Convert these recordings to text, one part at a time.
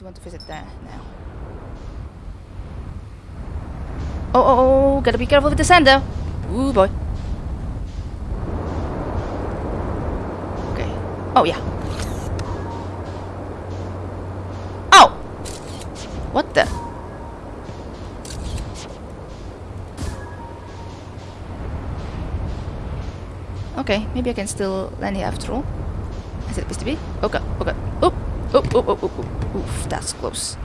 do want to visit there now. Oh, oh, oh, gotta be careful with the sand though. Ooh, boy. Okay. Oh, yeah. Oh! What the? Okay, maybe I can still land here after all. Is it supposed to be? Oh god, oh oop, oop, oop, oop. Oof, that's close.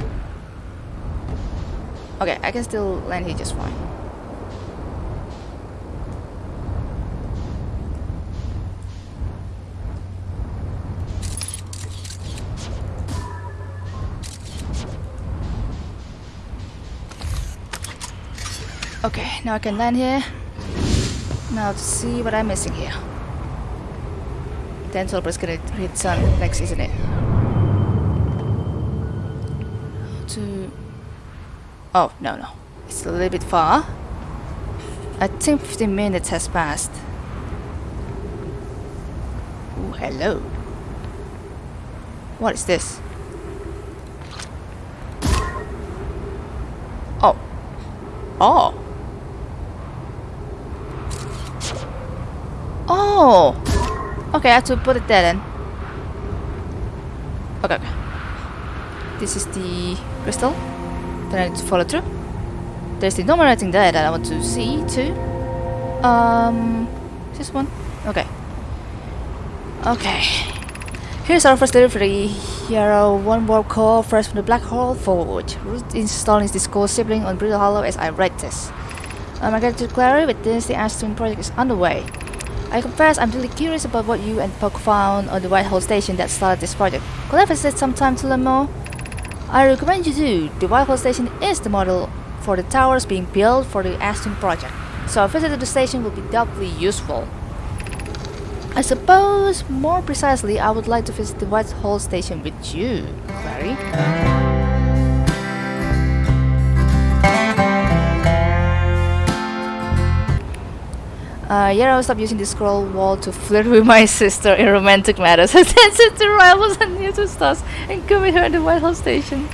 Okay, I can still land here just fine. Okay, now I can land here. Now to see what I'm missing here. Then Solber's gonna hit sun next, isn't it? Oh, no, no. It's a little bit far. I think 15 minutes has passed. Oh, hello. What is this? Oh. Oh. Oh. Okay, I have to put it there then. Okay, okay. This is the crystal. Then I need to follow through. There's the normal writing there that I want to see too. Um, this one? Okay. Okay. Here's our first delivery. Here are one more call, fresh from the Black Hole Forge. Installing this core sibling on Brittle Hollow as I write this. Um, I get to Clary with this, the Ash Twin project is underway. I confess I'm really curious about what you and Poke found on the White Hole Station that started this project. Could I visit some time to learn more? I recommend you do. The White Hole Station is the model for the towers being built for the Ash Twin project, so a visit to the station will be doubly useful. I suppose, more precisely, I would like to visit the White Hole Station with you, Clary. Uh, yeah, I will stop using the scroll wall to flirt with my sister in romantic matters. I sent to rivals and neutral stars and with her at the White Hole station.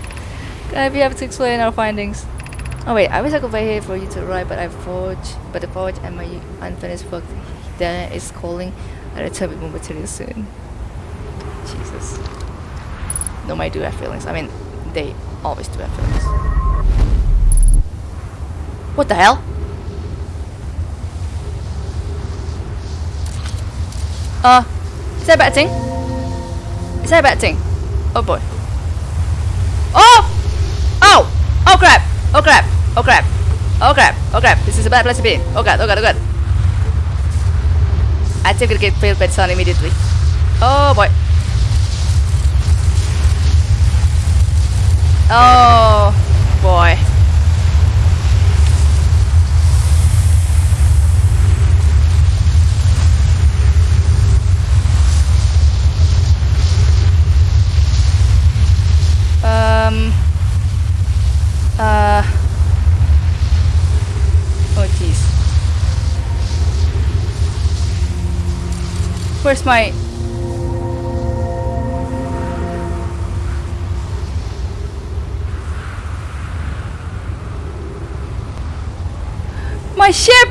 I'd be happy to explain our findings. Oh wait, I wish I could wait here for you to arrive, but I forge, but the forge and my unfinished work there is calling. I'll return with more material soon. Jesus. No, I do have feelings. I mean, they always do have feelings. What the hell? Uh, is that a bad thing? Is that a bad thing? Oh boy. Oh! Oh! Oh crap! Oh crap! Oh crap! Oh crap! Oh crap! This is a bad place to be. Oh god! Oh god! Oh god! I think we'll get failed by sun immediately. Oh boy! Oh boy! Um. Uh. Oh jeez. Where's my? My ship!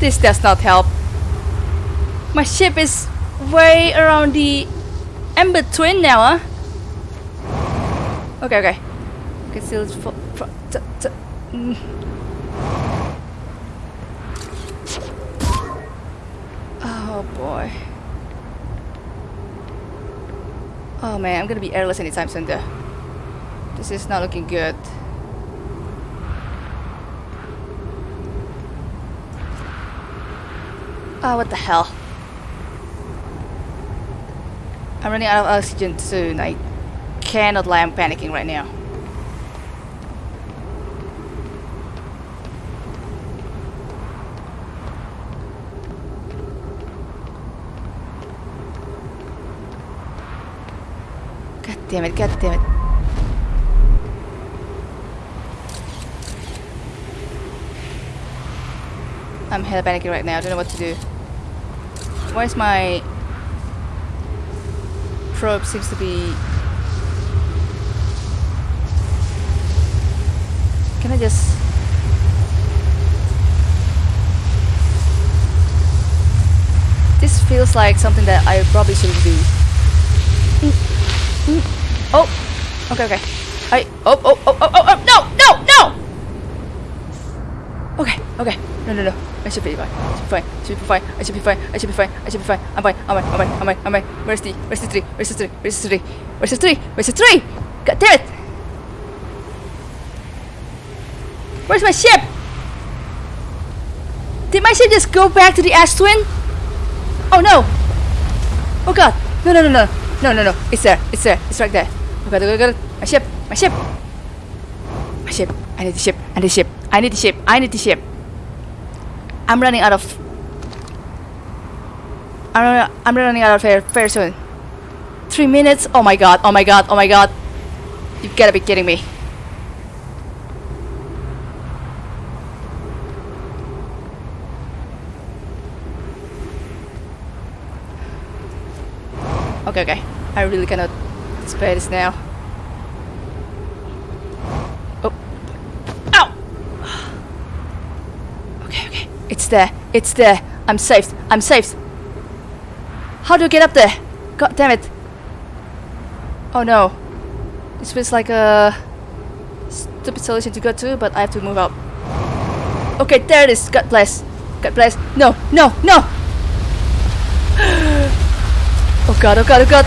This does not help. My ship is way around the Ember Twin now, huh? Okay, okay. Still for, t t mm. Oh boy. Oh man, I'm gonna be airless anytime soon though. This is not looking good. Oh, what the hell. I'm running out of oxygen soon. I cannot lie, I'm panicking right now. God damn it, god damn it. I'm hella panicking right now, I don't know what to do. Why is my probe seems to be Can I just This feels like something that I probably shouldn't do. Oh, okay, okay. I oh oh oh oh oh, oh no no no. Okay. No no no. I should be fine. I should be fine. I should be fine. I should be fine. I should be fine. I should be fine. I'm fine. I'm fine. I'm fine. I'm fine. I'm fine. Where's the Where's the tree? Where's the tree? Where's the tree? Where's the tree? Where's the tree? God damn it! Where's my ship? Did my ship just go back to the ash twin? Oh no! Oh god! No no no no no no no! It's there! It's there! It's right there! Oh, oh god! Oh god! My ship! My ship! My ship! I need the ship! I need the ship! I need the ship! I need the ship! I'm running out of. I'm running, I'm running out of air very soon. Three minutes? Oh my god! Oh my god! Oh my god! You've gotta be kidding me! Okay, okay. I really cannot spare this now. Oh. Ow! Okay, okay. It's there. It's there. I'm safe. I'm safe. How do I get up there? God damn it. Oh no. This feels like a stupid solution to go to, but I have to move up. Okay, there it is. God bless. God bless. No, no, no! Oh god, oh god, oh god!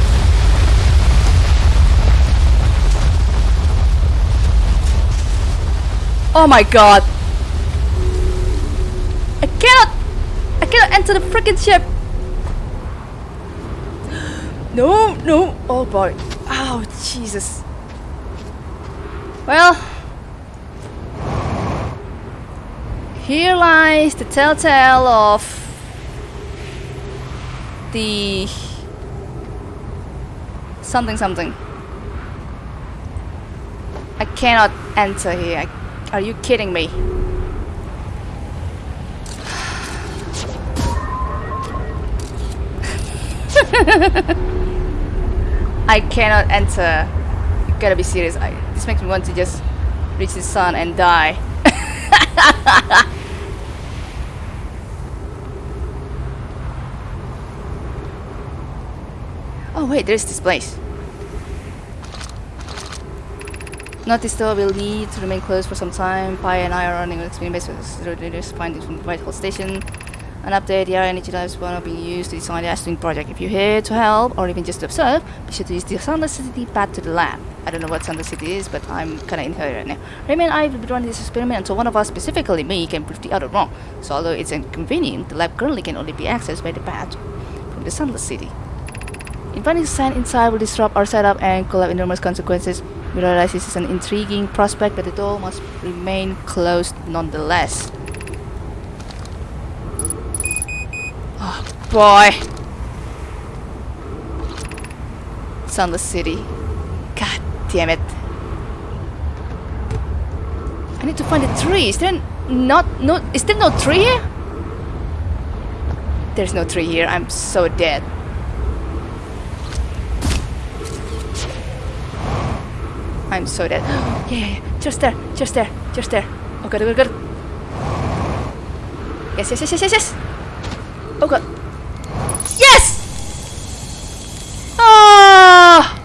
Oh my god! I cannot! I enter the freaking ship! No, no! Oh boy. Oh, Jesus. Well... Here lies the telltale of the something something. I cannot enter here. Are you kidding me? I cannot enter. You gotta be serious. I, this makes me want to just reach the sun and die. oh wait, there's this place. Notice though will need to remain closed for some time. Pye and I are running an experiment based on the findings from the White Hole Station. An update, the energy labs are being used to design the Ash Twin project. If you're here to help or even just to observe, be sure to use the Sunless City path to the lab. I don't know what Sunless City is, but I'm kinda in here right now. Ramie and I will be running this experiment until one of us, specifically me, can prove the other wrong. So although it's inconvenient, the lab currently can only be accessed by the path from the Sunless City. Inviting sand inside will disrupt our setup and could have enormous consequences. We realize this is an intriguing prospect, but the door must remain closed nonetheless. Oh on the City. God damn it. I need to find a tree. Is there not no is there no tree here? There's no tree here. I'm so dead. I'm so dead. yeah, yeah, yeah, just there, just there, just there. Oh god, oh god, oh god. Yes, yes, yes, yes, yes, yes. Oh god. Yes! Ah!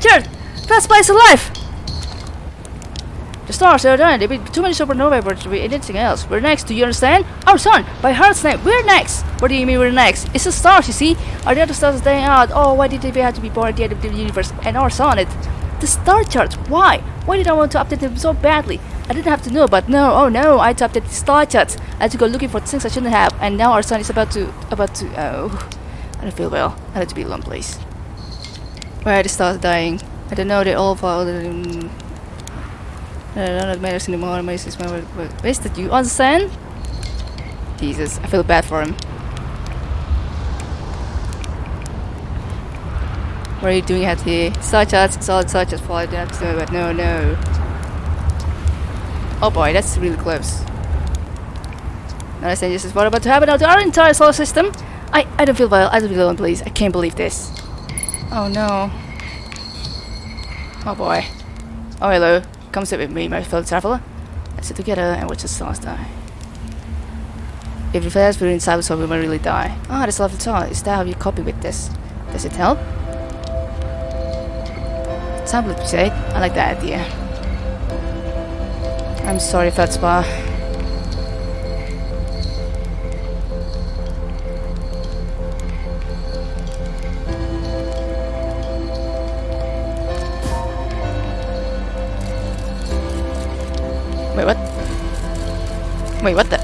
Jared, fast place alive. The stars are done. There'll be too many supernovae for to be anything else. We're next. Do you understand? Our sun, by heart's name, we're next. What do you mean we're next? It's the stars, you see. Are the other stars dying out? Oh, why did they have to be born at the end of the universe? And our sun, it. The star charts. Why? Why did I want to update them so badly? I didn't have to know, but no, oh no, I had to update the star charts. I had to go looking for things I shouldn't have, and now our sun is about to, about to, oh, I don't feel well. I need to be alone, please. Are the stars dying? I don't know, they all fall. Um, none of it matters anymore. Is my wasted. You understand? Jesus, I feel bad for him. What are you doing out here? Star charts, solid star charts fall down to but no, no. Oh boy, that's really close. Now this is what about to happen to our entire solar system. I, I don't feel well. I don't feel well, please. I can't believe this. Oh no. Oh boy. Oh hello. Come sit with me, my fellow traveler. Let's sit together and watch the stars die. If you fast we're inside so we might really die. Ah, this lovely thought. Is that how you copy with this? Does it help? Tablet, you said. I like that idea. I'm sorry, Feldspar. Wait, what the?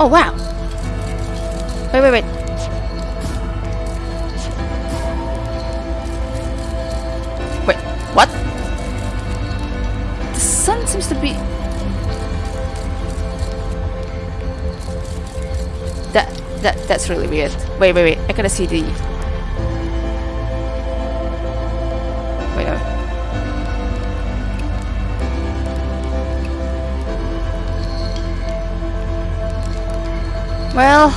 Oh, wow! Wait, wait, wait. Wait, what? The sun seems to be... That, that, that's really weird. Wait, wait, wait. I gotta see the... Well...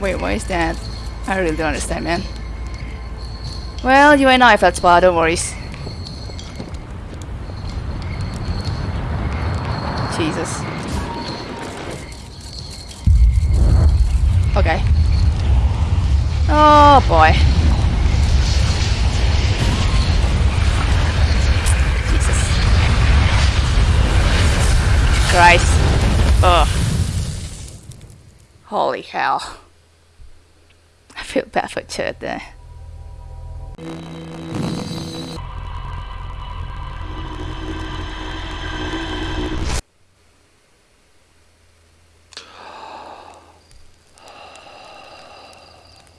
Wait, why is that? I really don't understand, man. Well, you and I felt spa, don't worry. Christ. Ugh. Holy hell. I feel bad for Chad there.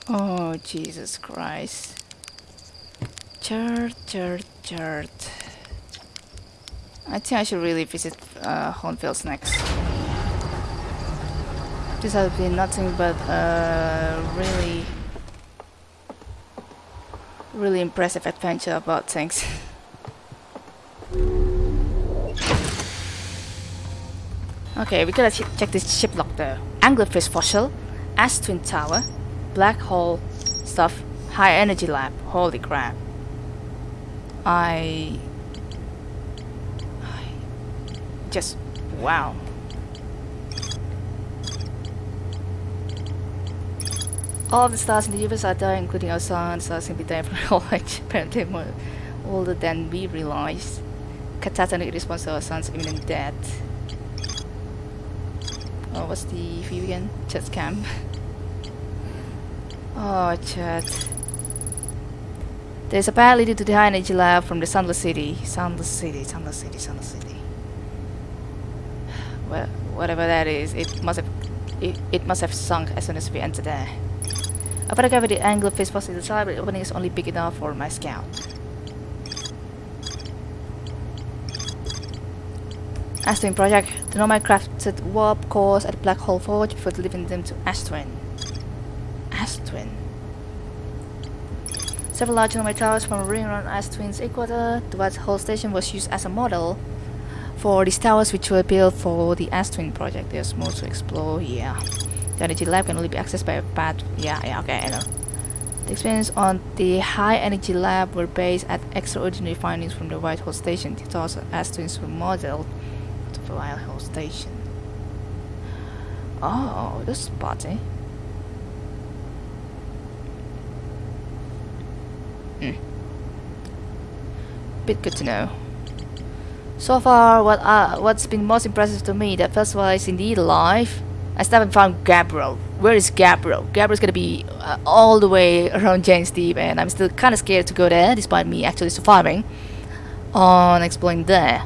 Oh, Jesus Christ. Chert, chert, chert. I think I should really visit uh, Hornfels next. This has been nothing but a really, really impressive adventure about things. okay, we gotta ch check this ship log though. Anglerfish fossil, Ash Twin Tower, black hole stuff, high energy lab. Holy crap. I just wow. All the stars in the universe are dying, including our sun. Stars can be dying from all age, apparently more older than we realize. Catatonic response to our sun's imminent death. Oh, what's the view again? Chat camp. Oh, chat. There's a path to the high energy lab from the Sunless City. Sunless City, Sunless City, Sunless City. Well, whatever that is, it must have it, it must have sunk as soon as we entered there. I go with the angle of face possibly the side, but the opening is only big enough for my scout. Ash Twin project. The Nomai crafted warp cores at Black Hole Forge before delivering them to Ash Twin. Astwin. Several large Nomai towers from a ring around Ash Twin's equator. The White Hole Station was used as a model for these towers which were built for the Ash Twin project. There's more to explore here. The energy lab can only be accessed by a path. Yeah, yeah, okay, I know. The experiments on the high energy lab were based at extraordinary findings from the White Hole Station. The towers as twins were modeled to the White Hole Station. Oh, this is spotty. Hmm. Bit good to know. So far, what uh, what's been most impressive to me that Festival is indeed alive. I still haven't found Gabriel. Where is Gabriel? Gabriel's gonna be uh, all the way around Giant's Deep, and I'm still kind of scared to go there, despite me actually surviving on exploring there.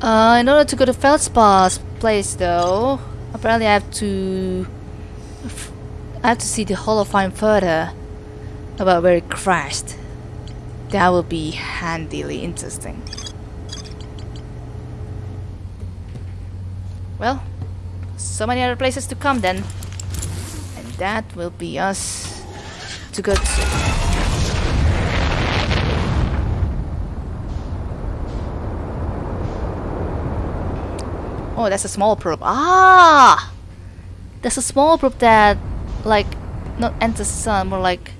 Uh, in order to go to Feldspar's place, though, apparently I have to I have to see the Holophine further about where it crashed. That will be handily interesting. Well, so many other places to come then. And that will be us to go to. Oh, that's a small probe. Ah! There's a small probe that, like, not enters the sun, more like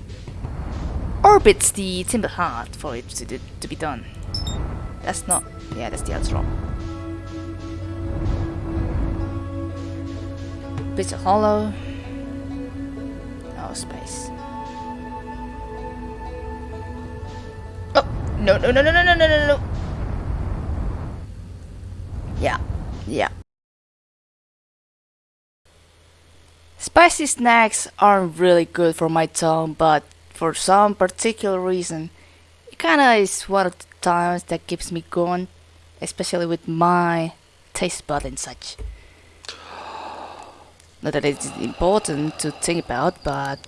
orbits the Timber Hearth for it to, to be done. That's not... Yeah, that's the other wrong. Bits of hollow. Oh, space. Oh! No, no, no, no, no, no, no, no, no! Yeah, yeah. Spicy snacks aren't really good for my tongue, but for some particular reason, it kinda is one of the times that keeps me going, especially with my taste bud and such. Not that it's important to think about, but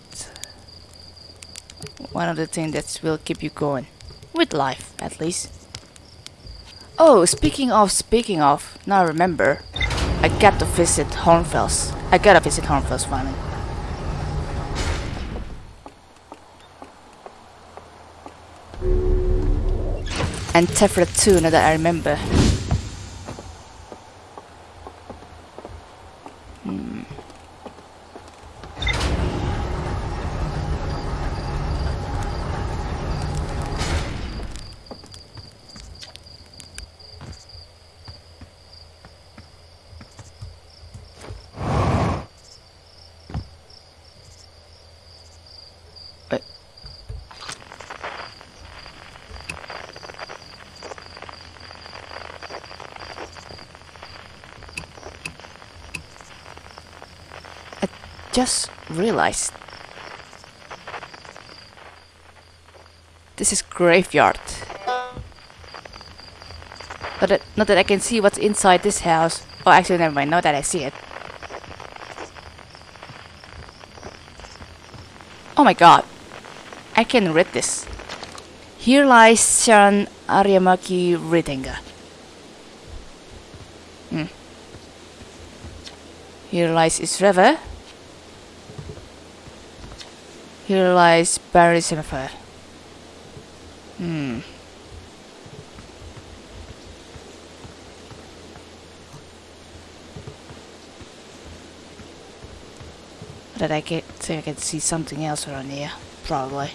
one of the things that will keep you going. With life, at least. Oh, speaking of speaking of, now I remember, I got to visit Hornfels. I gotta visit Hornfels finally. And Tephra too, now that I remember. Just realized this is graveyard. Not that, not that I can see what's inside this house. Oh, actually, never mind. Not that I see it. Oh my god. I can read this. Here lies Sharon Ariamaki Ritinga. Hmm. Here lies Isreva. Here lies Barry Jennifer. Hmm. But I can think I can see something else around here, probably.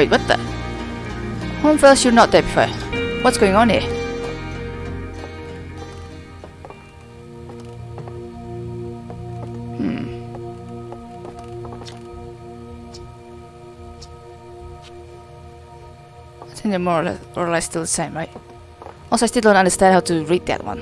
Wait, what the? Hornfels, you're not there before. What's going on here? Hmm. I think they're more or less still the same, right? Also, I still don't understand how to read that one.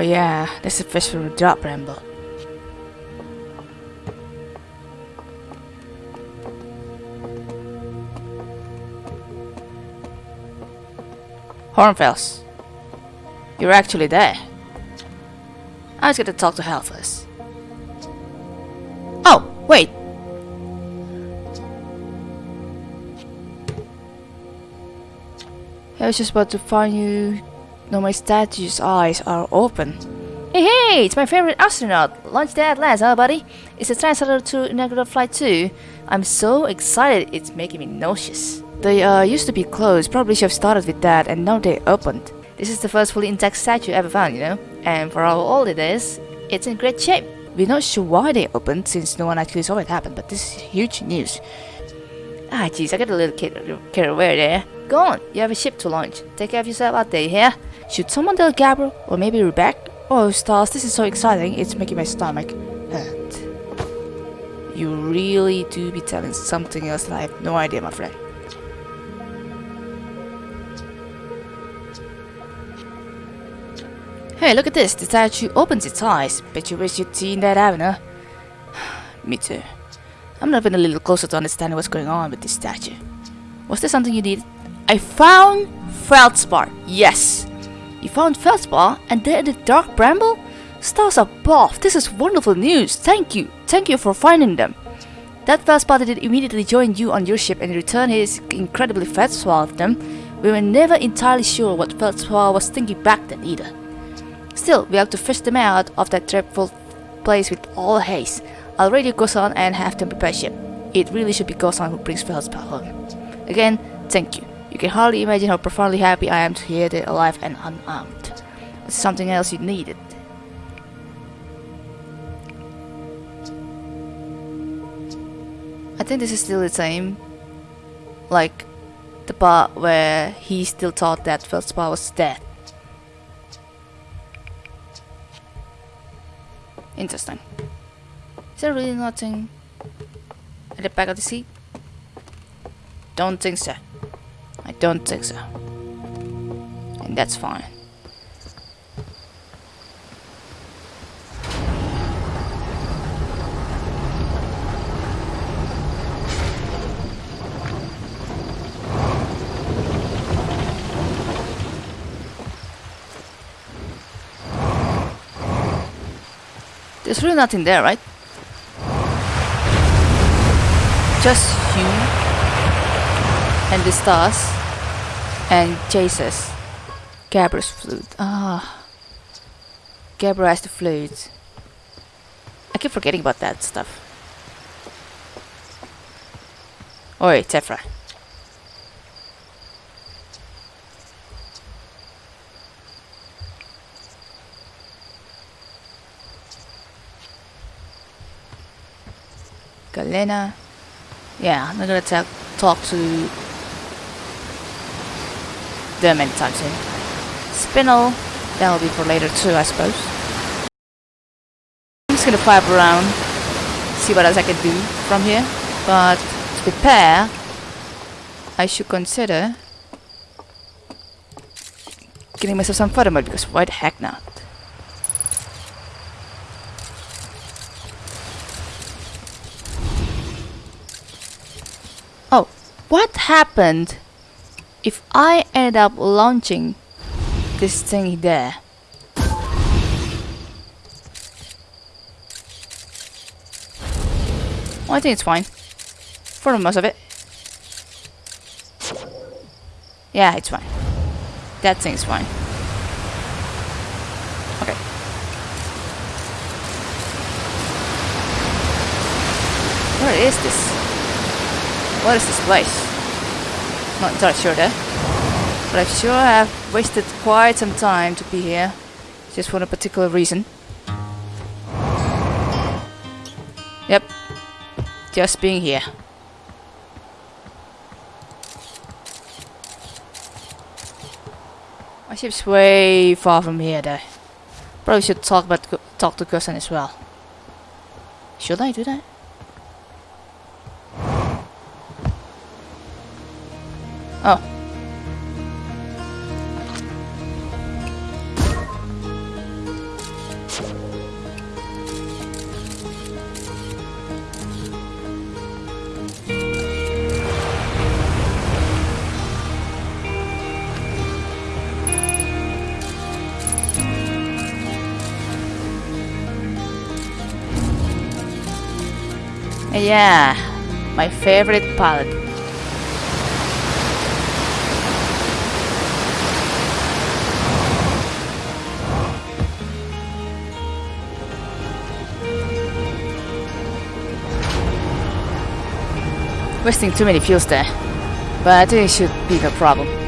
Oh, yeah, that's a fish from the drop ramble. Hornfels. You're actually there. I was gonna talk to Hal first. Oh, wait! I was just about to find you no, my statue's eyes are open. Hey, hey, it's my favorite astronaut. Launch day at last, huh, buddy? It's a translator to inaugural flight 2. I'm so excited, it's making me nauseous. They uh, used to be closed, probably should have started with that, and now they opened. This is the first fully intact statue ever found, you know? and for how old it is, it's in great shape. We're not sure why they opened since no one actually saw it happen, but this is huge news. Ah, jeez, I got a little carried away there. Go on, you have a ship to launch. Take care of yourself out there, yeah? Should someone tell Gabriel, or maybe Rebecca? Oh, stars, this is so exciting, it's making my stomach hurt. You really do be telling something else that I have no idea, my friend. Hey, look at this. The statue opens its eyes. Bet you wish you'd seen that haven't Me too. I'm moving a little closer to understanding what's going on with this statue. Was there something you needed? I found Feldspar. Yes. You found Feldspar and there in the dark bramble? Stars above. This is wonderful news. Thank you. Thank you for finding them. That Feldspar did immediately join you on your ship and returned his incredibly Feldspar of them. We were never entirely sure what Feldspar was thinking back then either. Still, we have to fish them out of that dreadful place with all haste. I'll radio Gossan and have them prepare ship. It really should be Gossan who brings Feldspar home. Again, thank you. Can hardly imagine how profoundly happy I am to hear they're alive and unarmed. It's something else you needed. I think this is still the same. Like, the part where he still thought that Feldspar was dead. Interesting. Is there really nothing at the back of the seat? Don't think so. Don't think so. And that's fine. There's really nothing there, right? Just you and the stars and Jesus. Gabriel's flute. Ah. Gabriel has the flute. I keep forgetting about that stuff. Oi, Tephra. Galena. Yeah, I'm not gonna talk talk to them times soon. Spinel, that'll be for later too, I suppose. I'm just gonna pipe around, see what else I can do from here. But to prepare, I should consider getting myself some further mode because why the heck not? Oh, what happened if I end up launching this thing there? Well, I think it's fine. For the most of it. Yeah, it's fine. That thing's fine. Okay. Where is this? What is this place? Not sure there. But I'm sure I have wasted quite some time to be here. Just for a particular reason. Yep. Just being here. My ship's way far from here though. Probably should talk about talk to Gossan as well. Should I do that? Oh. Yeah, my favorite pilot. Wasting too many fuels there. But I think it should be no problem.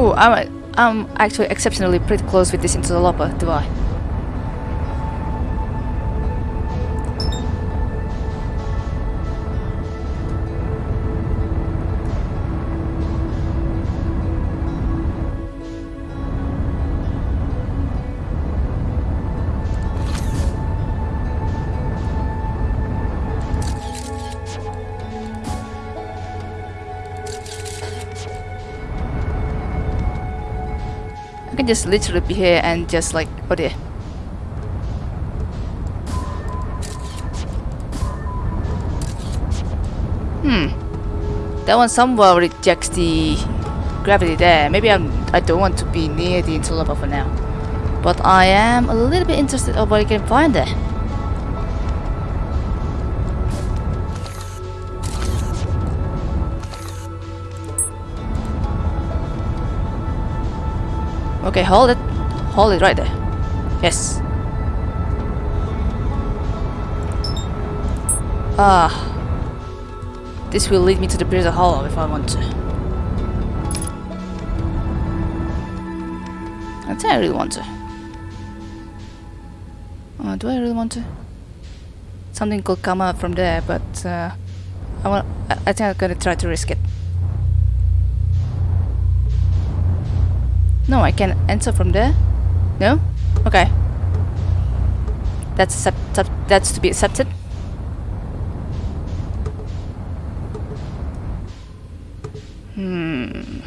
Oh, I'm I'm actually exceptionally pretty close with this interloper, uh, do I? Just literally be here and just like, oh dear. Hmm. That one somewhere rejects the gravity there. Maybe I'm, I don't want to be near the interloper for now. But I am a little bit interested of what I can find there. Okay, hold it. Hold it right there. Yes. Ah. This will lead me to the prison Hollow if I want to. I think I really want to. Uh, do I really want to? Something could come out from there, but uh, I want. I, I think I'm gonna try to risk it. No, I can enter from there. No? Okay. That's accept that's to be accepted. Hmm.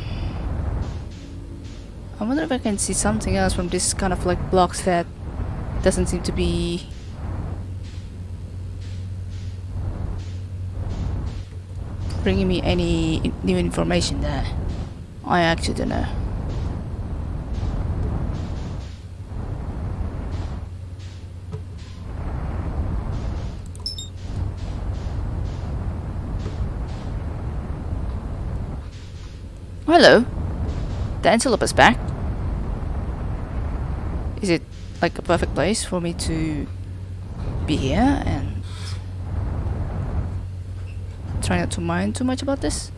I wonder if I can see something else from this kind of like blocks that doesn't seem to be bringing me any new information there. I actually don't know. Hello. The antelope is back. Is it like a perfect place for me to be here and try not to mind too much about this?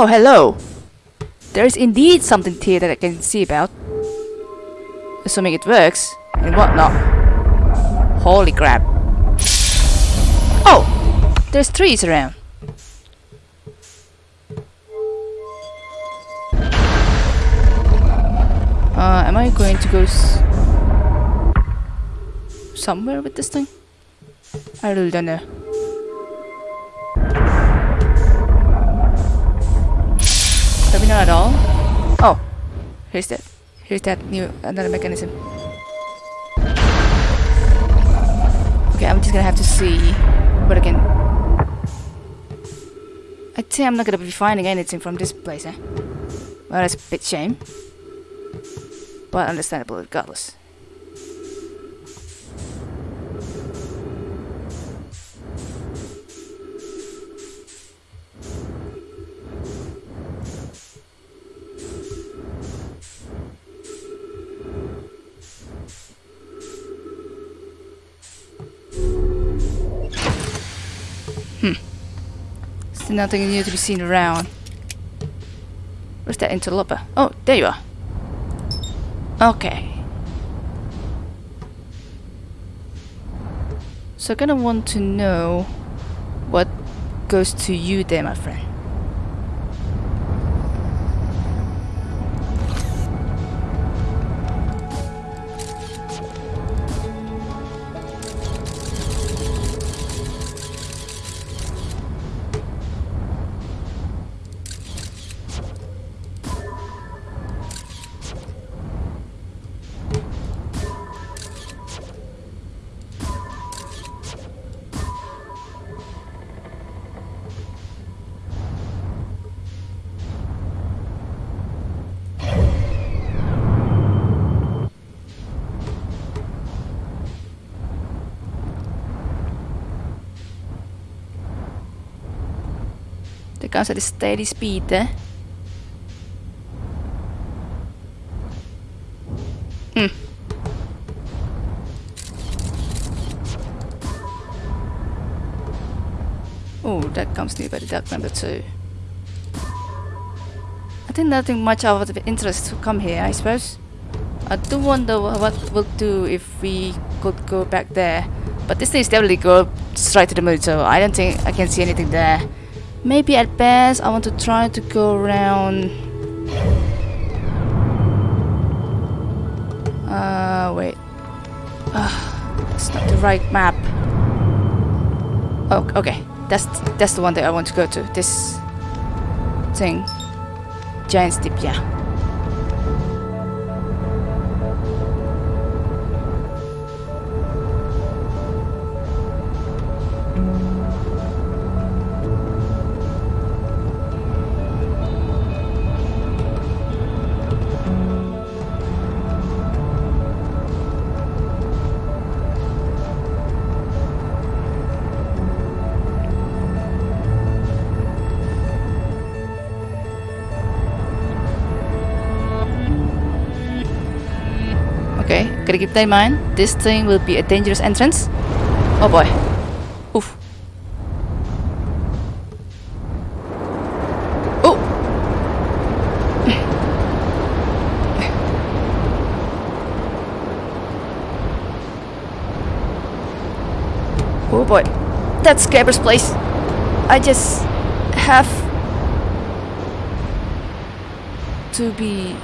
Oh, hello! There is indeed something here that I can see about. Assuming it works, and whatnot. Holy crap. Oh! There's trees around. Uh, am I going to go somewhere with this thing? I really don't know. Here's that. Here's that new another mechanism. Okay, I'm just gonna have to see what I can. I think I'm not gonna be finding anything from this place, eh? Well, that's a bit shame, but understandable regardless. Still nothing new to be seen around. Where's that interloper? Oh, there you are. Okay. So I kinda want to know what goes to you there, my friend. Comes at steady speed. Eh? Hmm. Oh, that comes near by the duck number two. I think nothing much of interest to come here, I suppose. I do wonder what we'll do if we could go back there. But this thing is definitely go straight to the moon, so I don't think I can see anything there. Maybe at best I want to try to go around... Uh, wait. Uh, it's not the right map. Oh, okay. That's that's the one that I want to go to. This thing. Giant's Deep, yeah. Gotta keep that in mind. This thing will be a dangerous entrance. Oh boy. Oof. Oh! oh boy. That's Gabbro's place. I just have to be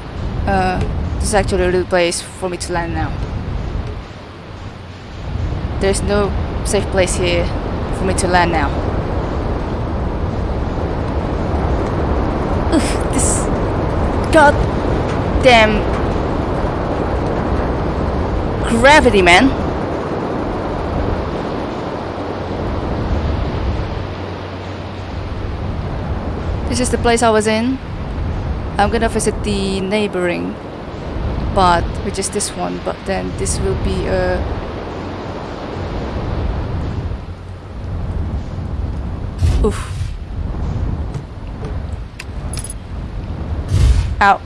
uh this is actually a real place for me to land now. There's no safe place here for me to land now. Ugh, this goddamn gravity, man. This is the place I was in. I'm gonna visit the neighboring but which is this one but then this will be a oof out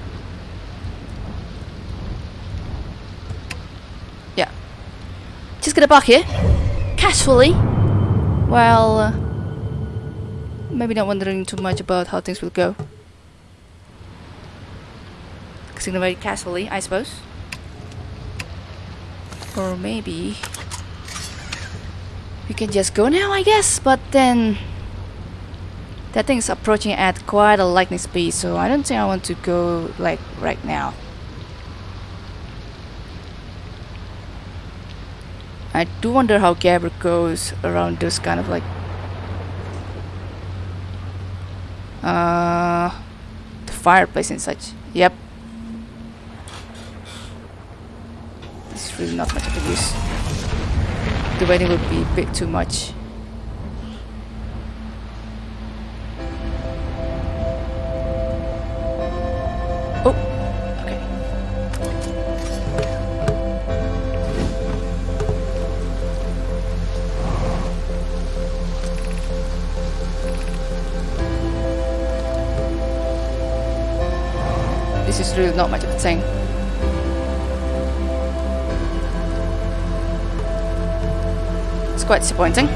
yeah just here casually Well, uh, maybe not wondering too much about how things will go focusing very casually, I suppose. Or maybe we can just go now, I guess. But then that thing's approaching at quite a lightning speed, so I don't think I want to go like right now. I do wonder how Gabbro goes around those kind of like uh the fireplace and such. Yep, It's really not much of a use. The waiting would be a bit too much. Quite disappointing.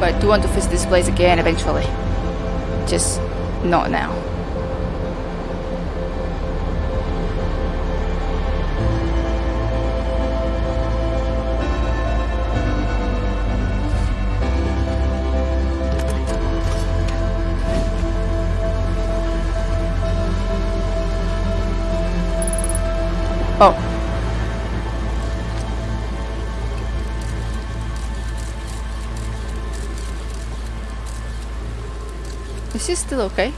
But I do want to visit this place again eventually. Just not now. Is this still okay?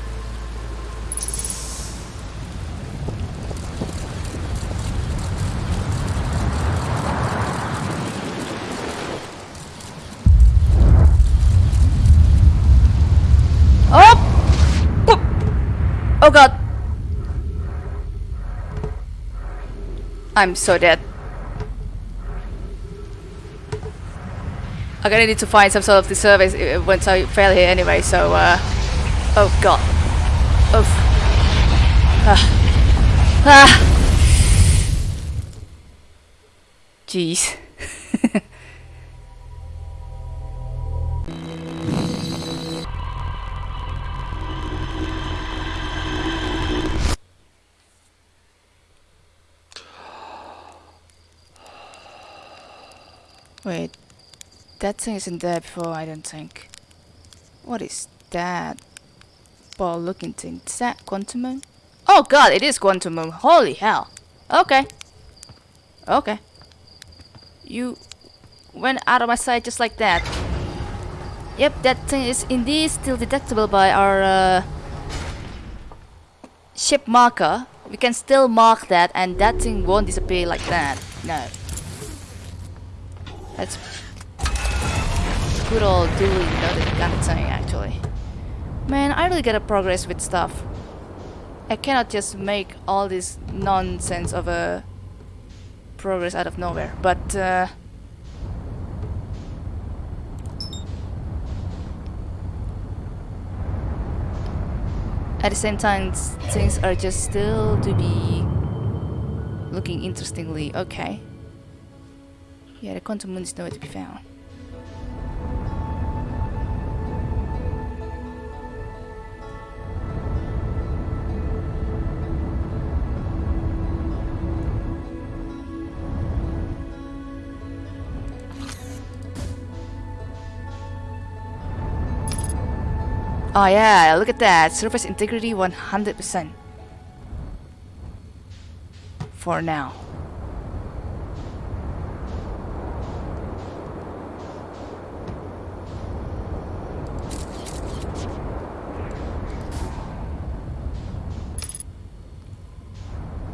Oh! Oh god! I'm so dead. I'm gonna need to find some sort of the service uh, once I fail here anyway, so uh... Oh god. Oh. Ah. Ah. Jeez. Wait, that thing isn't there before, I don't think. What is that? Ball looking thing. Is that Quantum Moon? Oh god, it is Quantum. Holy hell. Okay. Okay. You went out of my sight just like that. Yep, that thing is indeed still detectable by our uh, ship marker. We can still mark that and that thing won't disappear like that. No. That's good old doing another of thing actually. Man, I really gotta progress with stuff. I cannot just make all this nonsense of a progress out of nowhere, but uh, at the same time things are just still to be looking interestingly okay yeah, the quantum moon is nowhere to be found. Oh yeah, look at that. Surface integrity 100%. For now.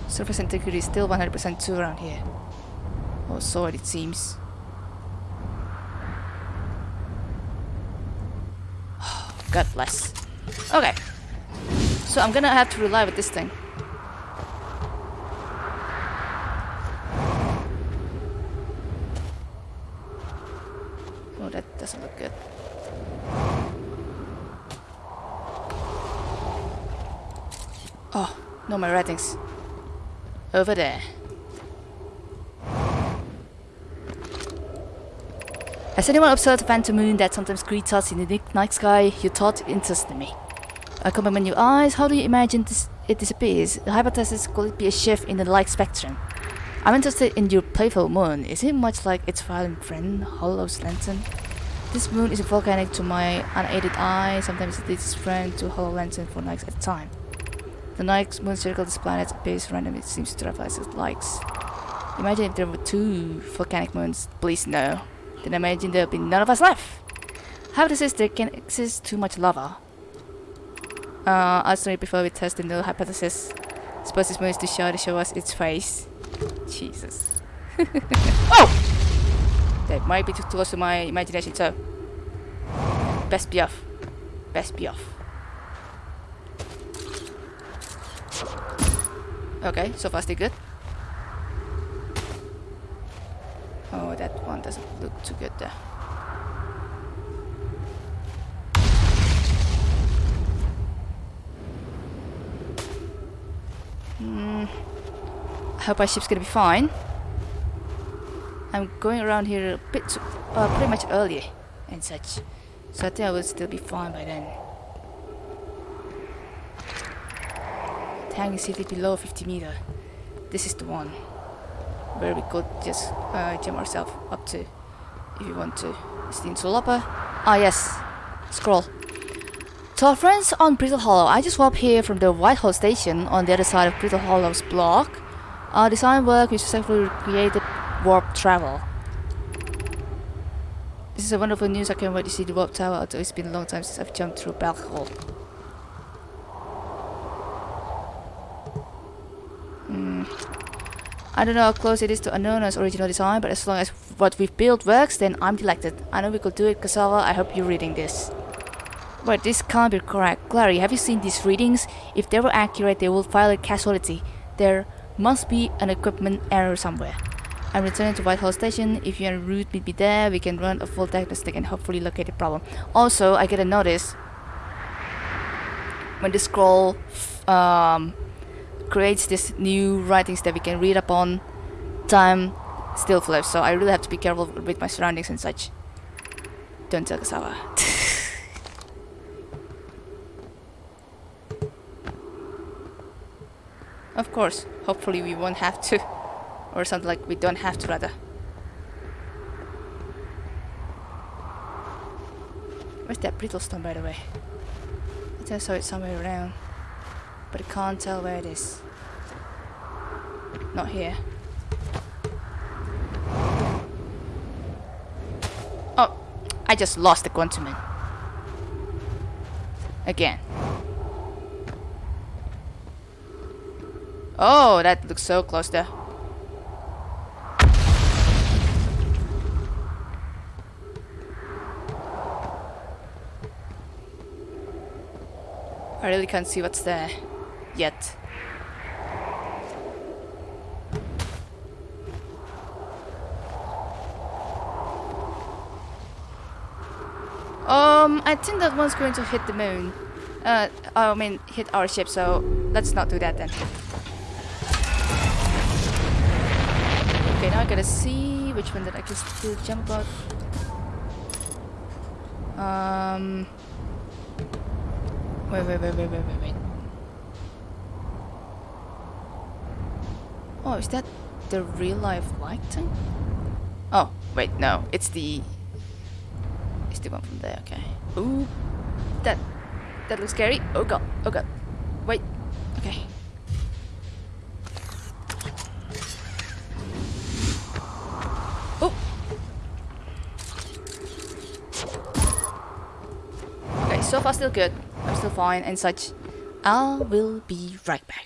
Surface integrity is still 100% too around here. Or so it seems. God bless. Okay. So I'm gonna have to rely with this thing. Oh, that doesn't look good. Oh, no my ratings. Over there. Has anyone observed the phantom moon that sometimes greets us in the night sky? Your thought interested me. I compliment your eyes. How do you imagine this, it disappears? The hypothesis could be a shift in the light spectrum? I'm interested in your playful moon. Is it much like its violent friend, Hollow's lantern? This moon is volcanic to my unaided eye. Sometimes it its friend to Hollow lantern for nights at a time. The night moon circles this planet appears randomly. It seems to travel as it likes. Imagine if there were two volcanic moons. Please no. Then imagine there'll be none of us left. how Hypothesis there can exist too much lava. Uh, say before we test the null hypothesis. Suppose this moon is to show to show us its face. Jesus. oh! That might be too close to my imagination, so best be off. Best be off. Okay, so far still good. Oh, that one doesn't too good there. Hmm. I hope our ship's gonna be fine. I'm going around here a bit, too, uh, pretty much early and such. So I think I will still be fine by then. tank is seated below 50 meter. This is the one where we could just uh, jump ourselves up to if you want to. Insulapa? Ah yes, scroll. To our friends on Brittle Hollow, I just walked here from the White Hole station on the other side of Brittle Hollow's block. Our design work which successfully created warp travel. This is a wonderful news, I can't wait to see the warp tower, although it's been a long time since I've jumped through a black hole. I don't know how close it is to Annona's original design, but as long as what we've built works, then I'm delighted. I know we could do it, Cassava. I hope you're reading this. But this can't be correct. Clary, have you seen these readings? If they were accurate, they would violate casualty. They're Must be an equipment error somewhere. I'm returning to White Hole Station. If you're en route, meet me there. We can run a full diagnostic and hopefully locate the problem. Also, I get a notice when the scroll um, creates this new writings that we can read upon, time still flips. So I really have to be careful with my surroundings and such. Don't tell Cassava. of course, hopefully we won't have to. Or something like we don't have to rather. Where's that brittle stone by the way? I think I saw it somewhere around. But I can't tell where it is. Not here. Oh, I just lost the Quantum Again. Oh, that looks so close there. I really can't see what's there yet. Um, I think that one's going to hit the moon. Uh, I mean, hit our ship, so let's not do that then. Okay, now I gotta see which one that I can still jump about. Um... Wait, wait, wait, wait, wait, wait, wait. Oh, is that the real life light thing? Oh, wait, no, it's the the one from there, okay. Ooh, that, that looks scary. Oh god, oh god. Wait, okay. Oh! Okay, so far still good. I'm still fine and such. I will be right back.